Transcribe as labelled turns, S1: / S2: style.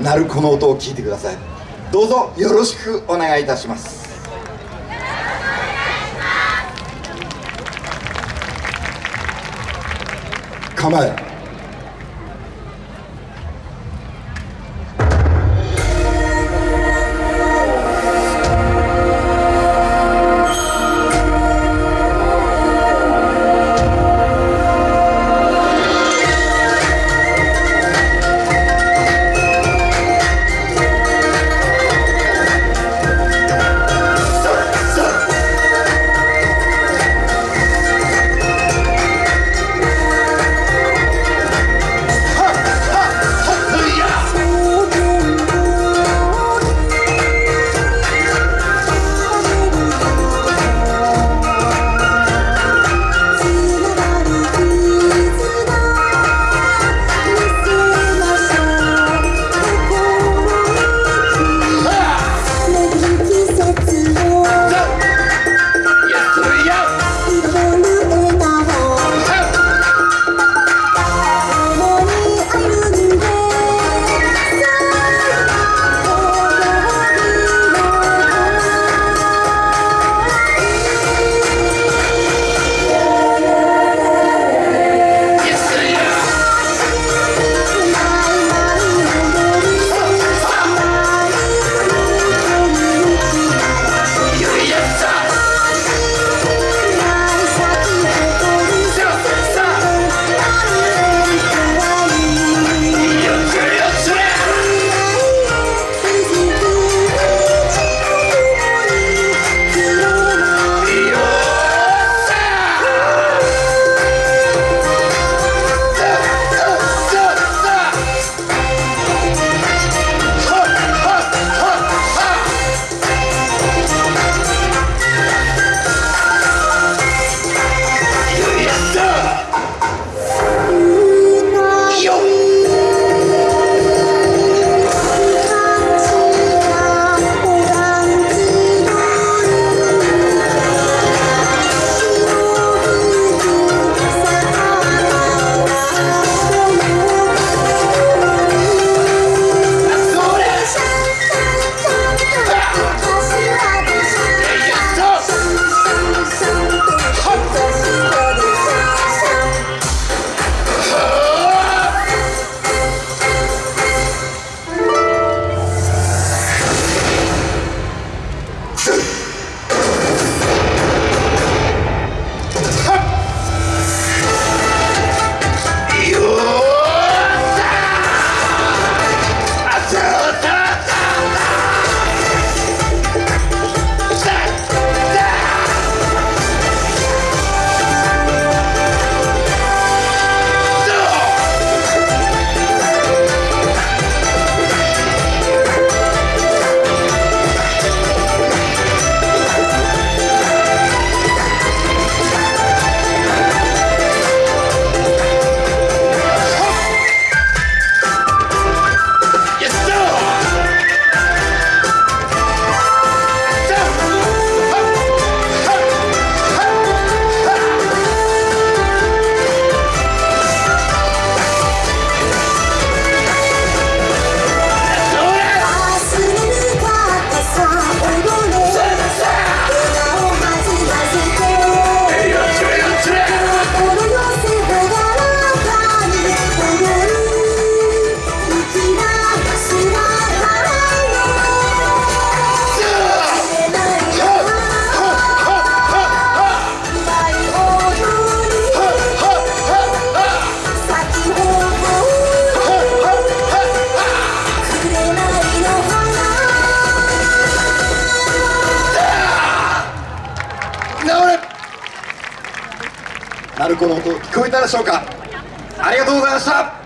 S1: 鳴子の音を聞いてください。どうぞよろしくお願いいたします。構え。鳴子の音聞こえたでしょうか？ありがとうございました。